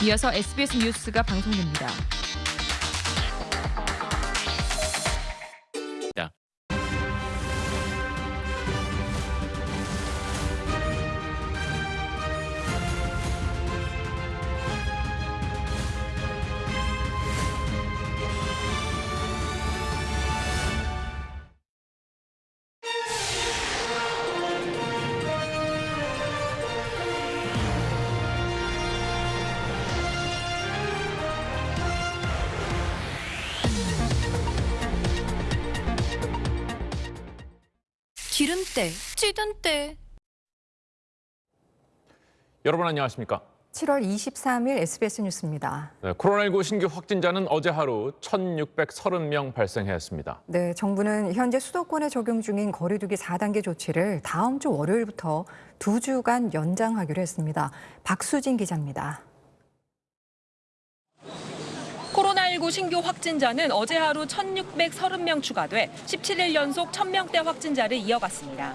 이어서 SBS 뉴스가 방송됩니다. 기름때, 찌든 때. 여러분 안녕하십니까? 7월 23일 SBS 뉴스입니다. 네, 코로나19 신규 확진자는 어제 하루 1,630명 발생했습니다. 네, 정부는 현재 수도권에 적용 중인 거리두기 4단계 조치를 다음 주 월요일부터 두 주간 연장하기로 했습니다. 박수진 기자입니다. 코로나19 신규 확진자는 어제 하루 1,630명 추가돼 17일 연속 1,000명대 확진자를 이어갔습니다.